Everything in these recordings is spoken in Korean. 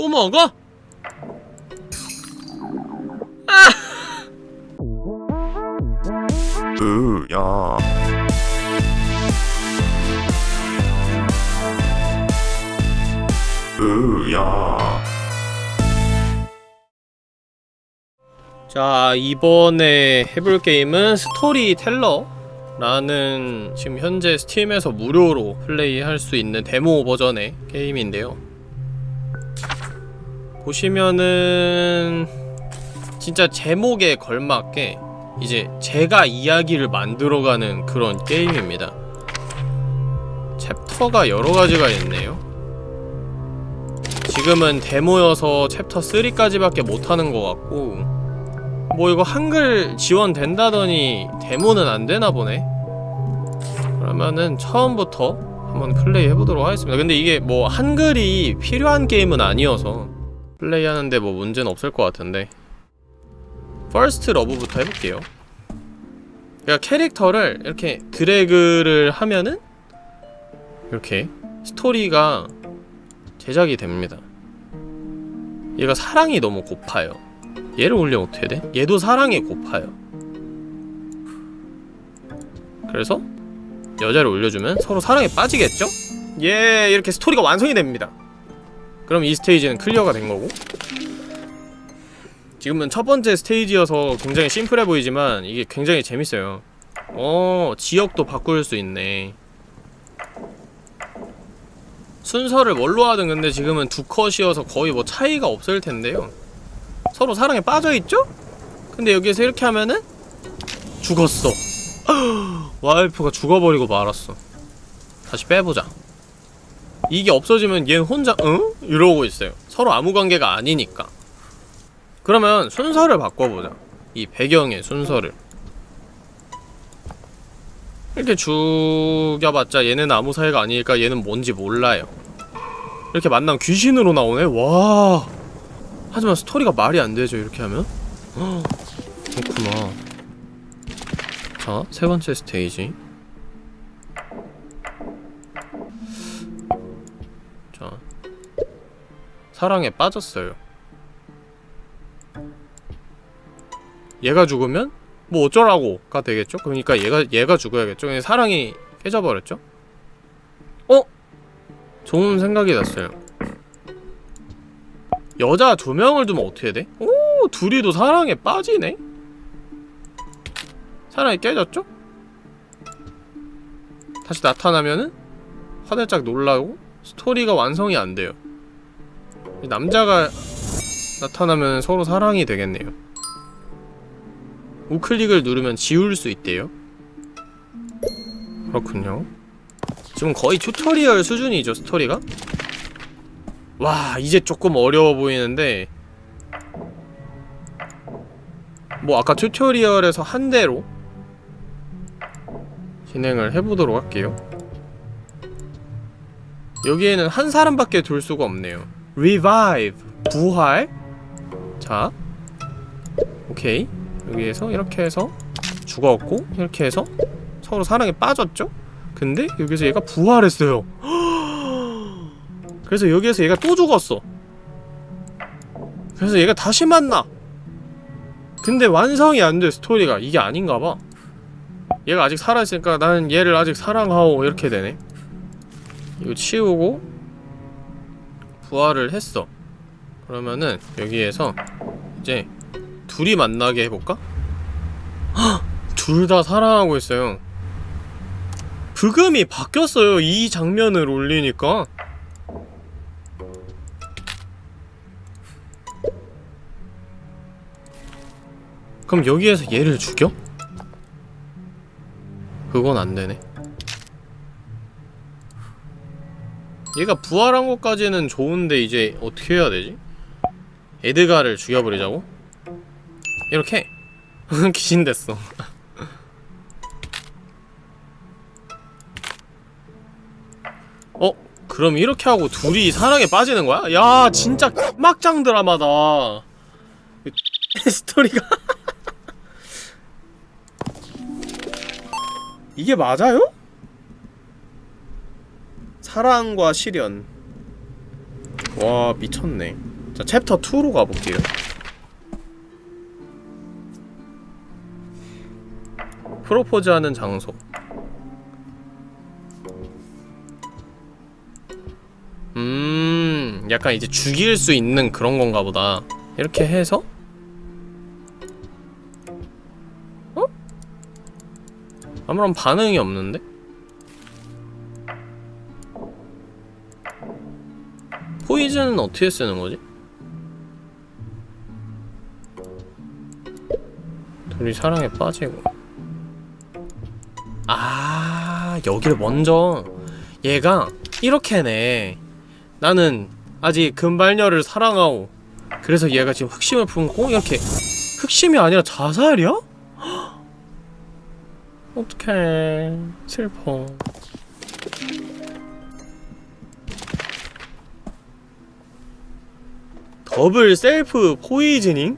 또 먹어? 으야. 으야. 자 이번에 해볼 게임은 스토리텔러라는 지금 현재 스팀에서 무료로 플레이할 수 있는 데모 버전의 게임인데요 보시면은 진짜 제목에 걸맞게 이제 제가 이야기를 만들어가는 그런 게임입니다. chapter가 여러가지가 있네요. 지금은 데모여서 챕터 3까지밖에 못하는 것 같고 뭐 이거 한글 지원된다더니 데모는 안되나 보네. 그러면은 처음부터 한번 플레이 해보도록 하겠습니다. 근데 이게 뭐 한글이 필요한 게임은 아니어서 플레이하는데 뭐 문제는 없을 것 같은데. First Love부터 해볼게요. 그러니까 캐릭터를 이렇게 드래그를 하면은 이렇게 스토리가 제작이 됩니다. 얘가 사랑이 너무 고파요. 얘를 올리면 어떻게 돼? 얘도 사랑이 고파요. 그래서 여자를 올려주면 서로 사랑에 빠지겠죠? 예 이렇게 스토리가 완성이 됩니다 그럼 이 스테이지는 clear가 된 거고? 지금은 첫 번째 스테이지여서 굉장히 simple해 보이지만 이게 굉장히 재밌어요. 어 지역도 바꿀 수 있네. 순서를 뭘로 하든 근데 지금은 두 컷이어서 거의 뭐 차이가 없을 텐데요. 서로 사랑에 빠져있죠? 근데 여기에서 이렇게 하면은 죽었어. 와이프가 죽어버리고 말았어. 다시 빼보자 이게 없어지면 얘는 혼자 응? 이러고 있어요. 서로 아무 관계가 아니니까. 그러면 순서를 바꿔보자. 이 배경의 순서를. 이렇게 죽여봤자 얘는 아무 사이가 아니니까 얘는 뭔지 몰라요. 이렇게 만나면 귀신으로 나오네? 와. 하지만 스토리가 말이 안 되죠 이렇게 하면? 헉, 그렇구나. 자, 세 번째 스테이지 사랑에 빠졌어요 얘가 죽으면 뭐 어쩌라고가 되겠죠? 그러니까 얘가 얘가 죽어야겠죠? 사랑이 깨져버렸죠? 어? 좋은 생각이 났어요 여자 두 명을 두면 어떻게 돼? 오 둘이도 사랑에 빠지네? 사랑이 깨졌죠? 다시 나타나면은 화들짝 놀라고 스토리가 완성이 안 돼요 남자가 나타나면 서로 사랑이 되겠네요. 우클릭을 누르면 지울 수 있대요? 그렇군요. 지금 거의 tutorial 수준이죠 스토리가? 와 이제 조금 어려워 보이는데. 뭐 아까 tutorial에서 한 대로 진행을 해보도록 할게요. 여기에는 한 사람밖에 둘 수가 없네요 revive 부활. 자 오케이. 여기에서 이렇게 해서 죽었고 이렇게 해서 서로 사랑에 빠졌죠? 근데 여기서 얘가 부활했어요. 그래서 여기에서 얘가 또 죽었어. 그래서 얘가 다시 만나. 근데 완성이 안 돼 스토리가. 이게 아닌가봐. 얘가 아직 살아있으니까 나는 얘를 아직 사랑하오 이렇게 되네. 이거 치우고 부활을 했어. 그러면은 여기에서 이제 둘이 만나게 해볼까? 둘 다 사랑하고 있어요. 브금이 바뀌었어요 이 장면을 올리니까. 그럼 여기에서 얘를 죽여? 그건 안되네 얘가 부활한 것까지는 좋은데 이제 어떻게 해야 되지? 에드가를 죽여버리자고? 이렇게? 귀신 됐어 어? 그럼 이렇게 하고 둘이 사랑에 빠지는 거야? 야 진짜 막장 드라마다 스토리가 이게 맞아요? 사랑과 시련. 와 미쳤네. 자 챕터 2로 가볼게요. 프로포즈하는 장소. 음 약간 이제 죽일 수 있는 그런 건가 보다. 이렇게 해서? 어? 아무런 반응이 없는데? 포이즌은 어떻게 쓰는 거지? 둘이 사랑에 빠지고. 아 여기를 먼저. 얘가 이렇게네 나는 아직 금발녀를 사랑하고 그래서 얘가 지금 흑심을 품고 이렇게. 흑심이 아니라 자살이야? 어떡해. 슬퍼 double self poisoning?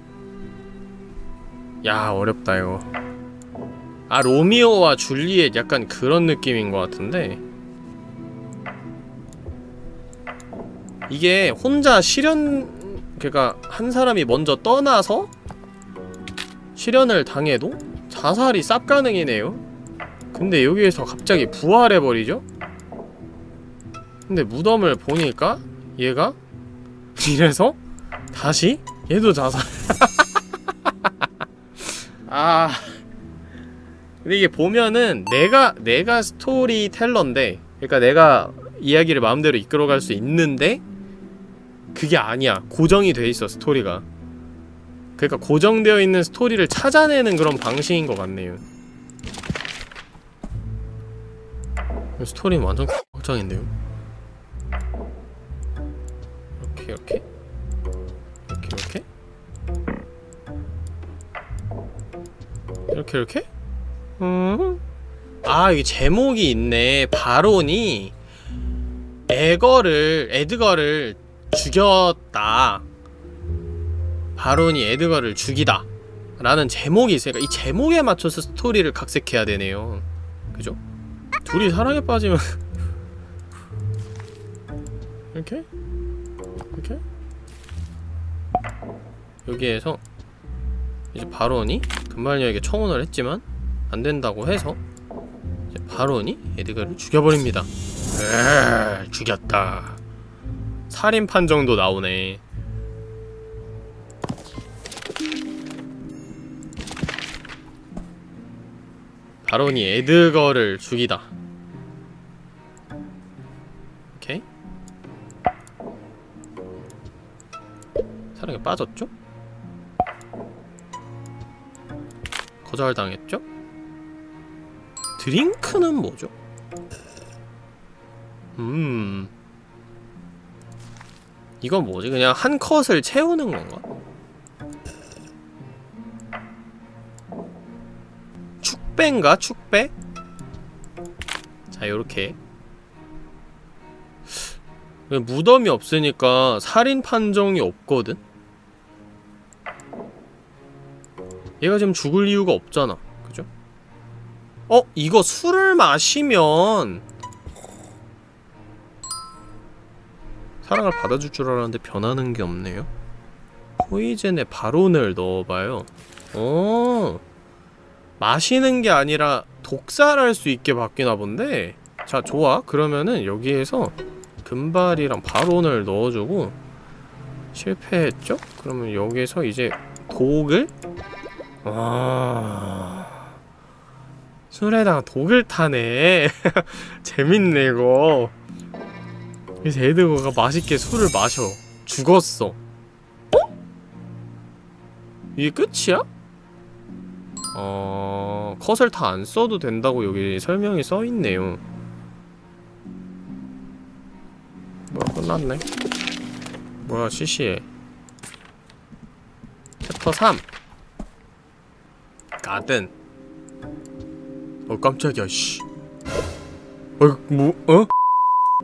야 어렵다 이거. 아 로미오와 줄리엣 약간 그런 느낌인 것 같은데. 이게 혼자 실현 그니까 한 사람이 먼저 떠나서 실현을 당해도 자살이 쌉 가능이네요. 근데 여기에서 갑자기 부활해버리죠? 근데 무덤을 보니까 얘가? 이래서 다시? 얘도 자살. 아. 근데 이게 보면은 내가 내가 스토리텔러인데 그러니까 내가 이야기를 마음대로 이끌어갈 수 있는데 그게 아니야. 고정이 돼 있어 스토리가. 그러니까 고정되어 있는 스토리를 찾아내는 그런 방식인 것 같네요. 스토리는 완전 확장인데요? 이렇게 이렇게 이렇게 이렇게? 음. 아 여기 제목이 있네. 바론이 에거를 에드거를 죽였다. 바론이 에드거를 죽이다. 라는 제목이 있으니까 이 제목에 맞춰서 스토리를 각색해야 되네요. 그죠? 둘이 사랑에 빠지면 이렇게? 이렇게? 여기에서 이제 바론이 금발녀에게 청혼을 했지만 안 된다고 해서 이제 바론이 에드가를 죽여버립니다. 에 죽였다. 살인 판정도 나오네. 바론이 에드거를 죽이다. 오케이. 사랑에 빠졌죠? 거절당했죠? 드링크는 뭐죠? 음 이건 뭐지? 그냥 한 컷을 채우는 건가? 축배인가? 축배? 자 요렇게 무덤이 없으니까 살인 판정이 없거든? 얘가 지금 죽을 이유가 없잖아 그죠? 어? 이거 술을 마시면 사랑을 받아줄 줄 알았는데 변하는 게 없네요 포이즌에 바론을 넣어봐요 어 마시는 게 아니라 독살할 수 있게 바뀌나 본데 자 좋아 그러면은 여기에서 금발이랑 바론을 넣어주고 실패했죠? 그러면 여기서 이제 독을 아... 술에다가 독을 타네. 재밌네 이거. 그래서 에드거가 맛있게 술을 마셔. 죽었어. 어? 이게 끝이야? 어... 컷을 다 안 써도 된다고 여기 설명이 써있네요. 뭐야 끝났네. 뭐야 시시해. 챕터 3 가든 어 깜짝이야 씨 어, 뭐, 어?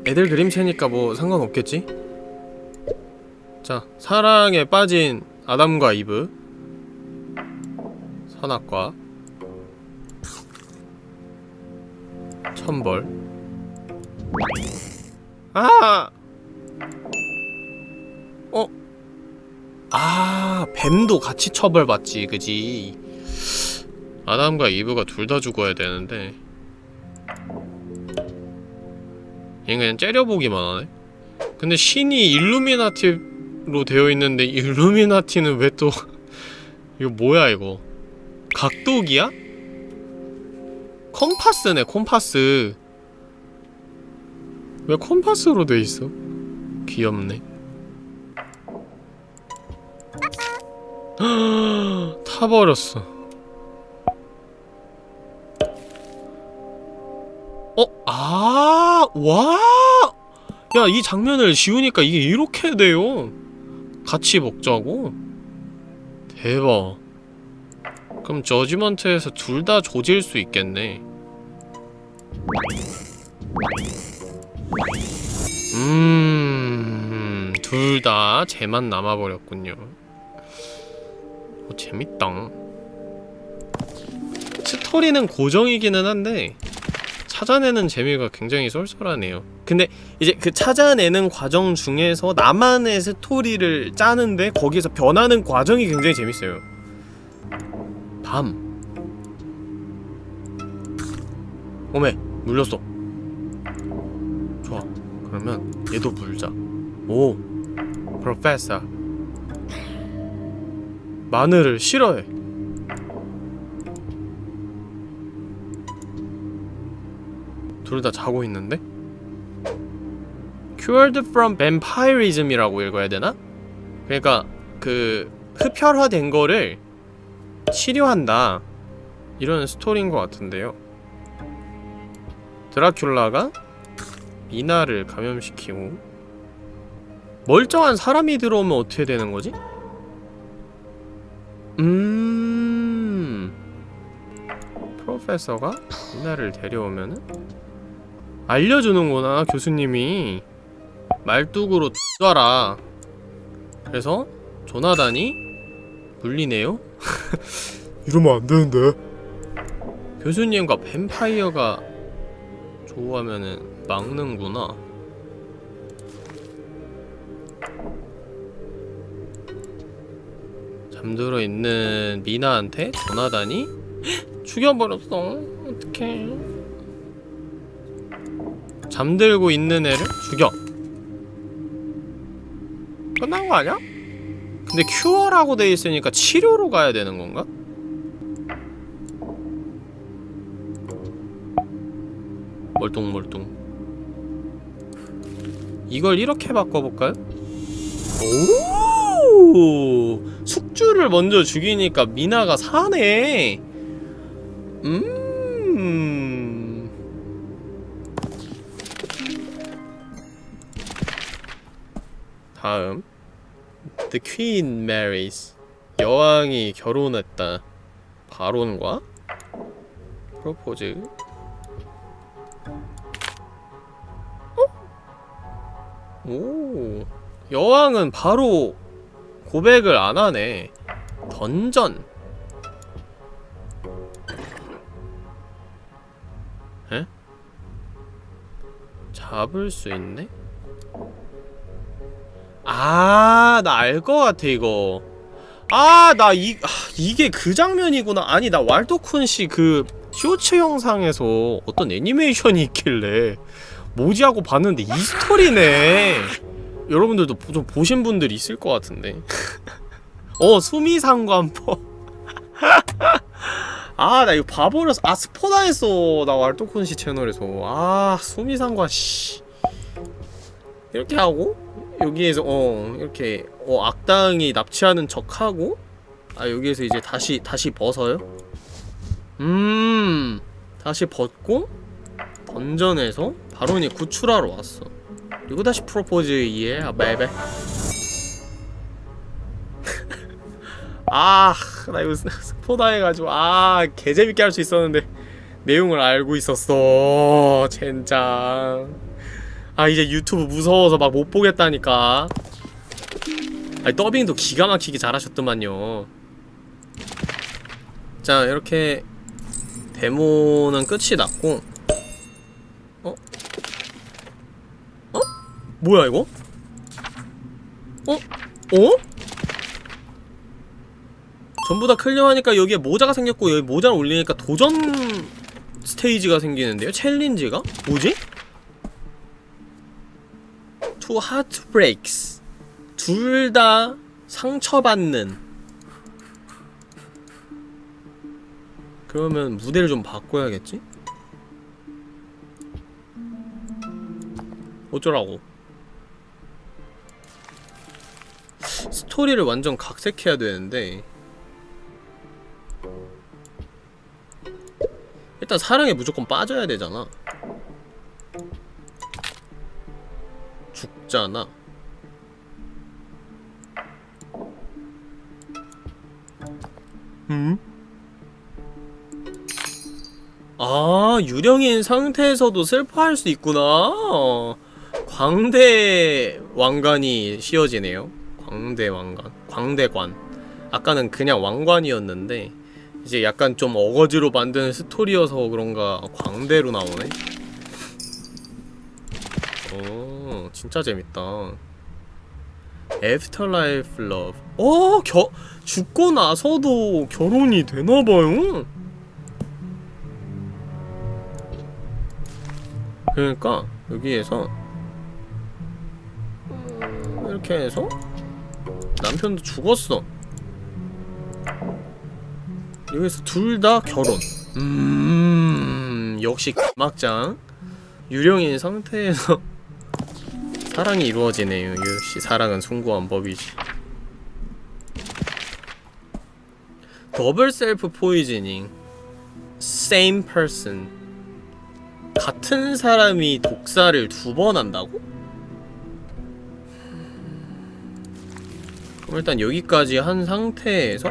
애들 그림체니까 뭐 상관없겠지? 자, 사랑에 빠진 아담과 이브 선악과 천벌 아! 어? 아 뱀도 같이 처벌받지 그지 아담과 이브가 둘 다 죽어야 되는데 얘 그냥 째려보기만 하네? 근데 신이 일루미나티로 되어 있는데 일루미나티는 왜 또 이거 뭐야 이거? 각도기야? 컴파스네 컴파스. 왜 컴파스로 돼 있어? 귀엽네. 타버렸어 어? 아, 와! 야, 이 장면을 지우니까 이게 이렇게 돼요. 같이 먹자고? 대박. 그럼 저지먼트에서 둘 다 조질 수 있겠네. 음, 둘다 쟤만 남아버렸군요. 어, 재밌다. 스토리는 고정이기는 한데, 찾아내는 재미가 굉장히 쏠쏠하네요. 근데 이제 그 찾아내는 과정 중에서 나만의 스토리를 짜는데 거기서 변하는 과정이 굉장히 재밌어요. 밤. 오메, 물렸어. 좋아. 그러면 얘도 물자. 오, 프로페서. 마늘을 싫어해. 둘 다 자고 있는데? Cured from vampirism이라고 읽어야 되나? 그러니까 그 흡혈화된 거를 치료한다 이런 스토리인 것 같은데요 드라큘라가 미나를 감염시키고 멀쩡한 사람이 들어오면 어떻게 되는 거지? 음... 프로페서가 미나를 데려오면은 알려주는구나 교수님이. 말뚝으로 쏴라. 그래서 조나단이 물리네요? 이러면 안 되는데. 교수님과 뱀파이어가 좋아하면은 막는구나. 잠들어 있는 미나한테 조나단이 죽여버렸어. 어떡해 잠들고 있는 애를 죽여 끝난 거 아니야? 근데 큐어라고 돼 있으니까 치료로 가야 되는 건가? 멀뚱멀뚱 이걸 이렇게 바꿔볼까요? 오 숙주를 먼저 죽이니까 미나가 사네 음 다음. The Queen marries. 여왕이 결혼했다. 바론과 프로포즈 오. 여왕은 바로 고백을 안 하네. 던전. 에? 잡을 수 있네? 아, 나 알 것 같아, 이거. 아, 나 이, 아, 이게 그 장면이구나. 아니, 나 왈도쿤 씨 그 쇼츠 영상에서 어떤 애니메이션이 있길래 뭐지 하고 봤는데 이 스토리네. 여러분들도 보- 좀 보신 분들 있을 것 같은데. 어, 수미상관법. 아, 나 이거 봐버렸어. 아, 스포다했어. 나 왈도쿤 씨 채널에서. 아, 수미상관, 씨. 이렇게 하고, 여기에서, 어, 이렇게, 어, 악당이 납치하는 척 하고, 아, 여기에서 이제 다시, 다시 벗어요? 음, 다시 벗고, 던전에서 바론이 구출하러 왔어. 그리고 다시 프로포즈 이해, 아, 베베. 아, 나 이거 스- 스포다 해가지고, 아, 개재밌게 할 수 있었는데, 내용을 알고 있었어. 젠장. 아, 이제 유튜브 무서워서 막 못 보겠다니까. 아니, 더빙도 기가 막히게 잘하셨더만요. 자, 이렇게, 데모는 끝이 났고, 어? 어? 뭐야, 이거? 어? 어? 전부 다 클리어하니까 여기에 모자가 생겼고 여기 모자를 올리니까 도전 스테이지가 생기는데요? 챌린지가? 뭐지? Two heartbreaks 둘 다 상처받는. 그러면 무대를 좀 바꿔야겠지? 어쩌라고? 스토리를 완전 각색해야 되는데. 일단 사랑에 무조건 빠져야 되잖아 죽잖아? 음? 아 유령인 상태에서도 슬퍼할 수 있구나. 광대 왕관이 씌워지네요. 광대 왕관 광대관. 아까는 그냥 왕관이었는데 이제 약간 좀 어거지로 만든 스토리여서 그런가 광대로 나오네. 오 진짜 재밌다. afterlife love 어 겨, 죽고 나서도 결혼이 되나봐요? 그러니까 여기에서 음, 이렇게 해서 남편도 죽었어. 여기서 둘 다 결혼. 음 역시 막장. 유령인 상태에서 사랑이 이루어지네요. 역시 사랑은 숭고한 법이지. Double self poisoning. Same person. 같은 사람이 독사를 두 번 한다고? 그럼 일단 여기까지 한 상태에서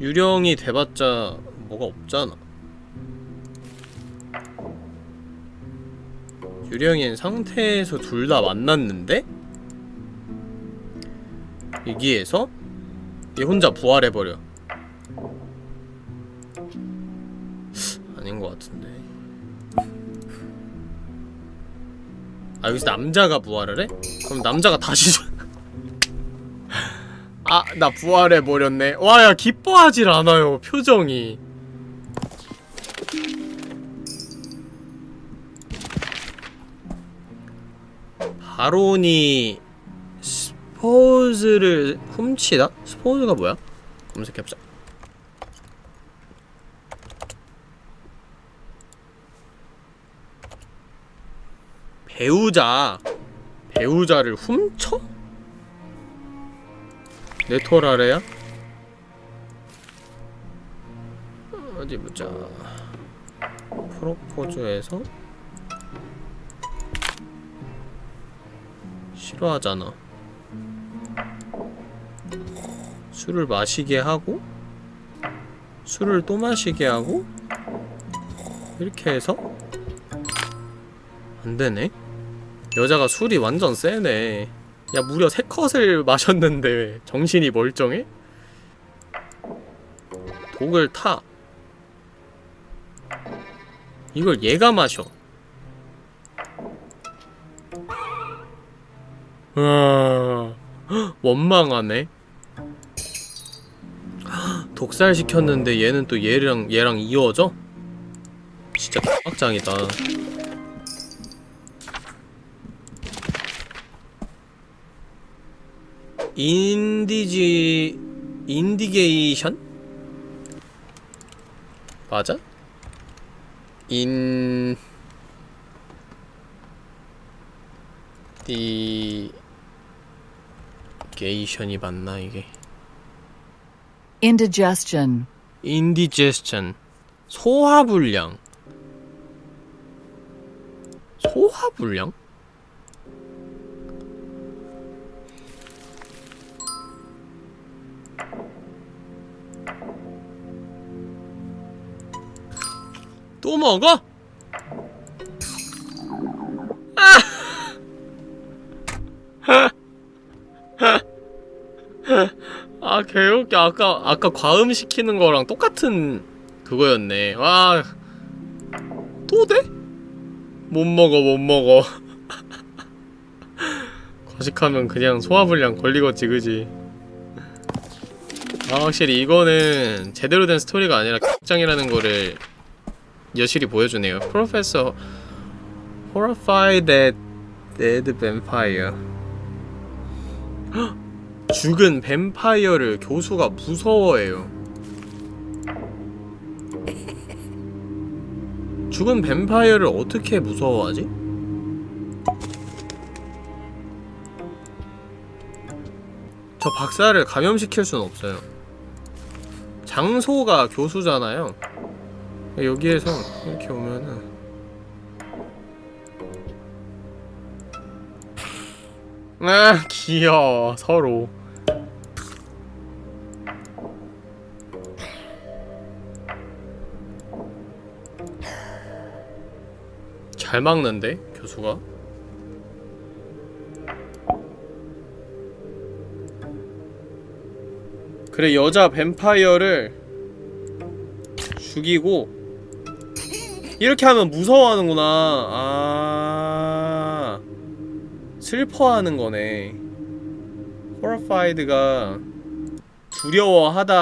유령이 돼봤자 뭐가 없잖아 유령인 상태에서 둘 다 만났는데 여기에서 얘 혼자 부활해버려 아닌 것 같은데 아 여기서 남자가 부활을 해? 그럼 남자가 다시 줘- 아, 나 부활해버렸네. 와, 야, 기뻐하질 않아요, 표정이. 바론이 스포즈를 훔치다? 스포즈가 뭐야? 검색해보자. 배우자. 배우자를 훔쳐? 네토라레야? 어디 보자. 프로포즈에서 싫어하잖아. 술을 마시게 하고 술을 또 마시게 하고 이렇게 해서 안 되네. 여자가 술이 완전 세네. 야 무려 세 컷을 마셨는데 왜 정신이 멀쩡해? 독을 타 이걸 얘가 마셔 아 원망하네 독살 시켰는데 얘는 또 얘랑 얘랑 이어져? 진짜 개빡장이다 인디지 인디게이션? 맞아? 인... 디... 게이션이 맞나 이게 indigestion, 인디제스천 소화불량 소화불량? 또 먹어? 개웃겨 아까 아까 과음 시키는 거랑 똑같은 그거였네 와 또 돼? 못 먹어 못 먹어 과식하면 그냥 소화불량 걸리겠지 그지 아, 확실히 이거는 제대로 된 스토리가 아니라 극장이라는 거를 여실히 보여주네요. Professor horrified dead vampire. 헉! 죽은 뱀파이어를 교수가 무서워해요. 죽은 뱀파이어를 어떻게 무서워하지? 저 박사를 감염시킬 순 없어요. 장소가 교수잖아요. 여기에서 이렇게 오면은 아 귀여워 서로 잘 막는데 교수가? 그래 여자 뱀파이어를 죽이고 이렇게 하면 무서워하는구나. 아 슬퍼하는 거네. Horrified가 두려워하다니까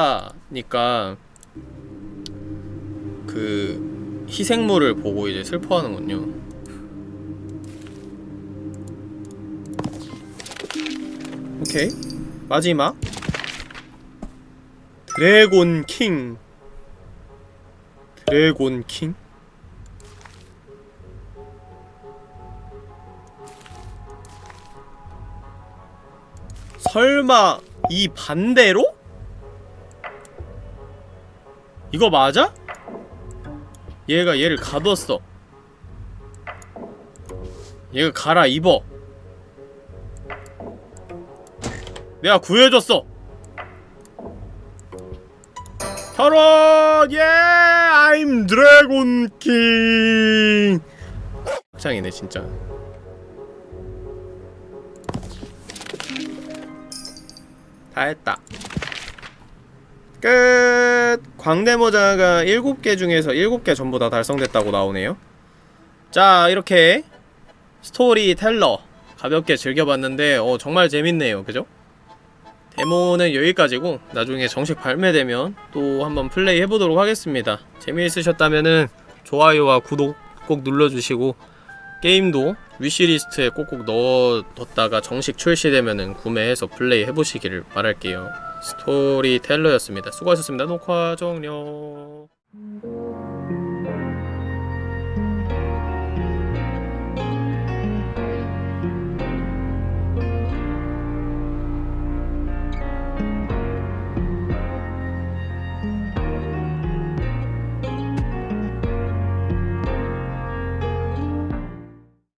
그 희생물을 보고 이제 슬퍼하는군요 오케이. 마지막. 드래곤 킹. 드래곤 킹? 설마 이 반대로? 이거 맞아? 얘가 얘를 가뒀어. 얘가 갈아입어 내가 구해줬어 결혼! 예! I'm 킹! 짱이네 진짜 다 했다 끝! 광대모자가 7개 중에서 7개 전부 다 달성됐다고 나오네요 자 이렇게 스토리텔러 가볍게 즐겨봤는데 어 정말 재밌네요 그죠? 데모는 여기까지고 나중에 정식 발매되면 또 한번 플레이 해보도록 하겠습니다. 재미있으셨다면은 좋아요와 구독 꼭 눌러주시고 게임도 위시리스트에 꼭꼭 넣어뒀다가 정식 출시되면은 구매해서 플레이 해보시기를 바랄게요. 스토리텔러였습니다. 수고하셨습니다. 녹화 종료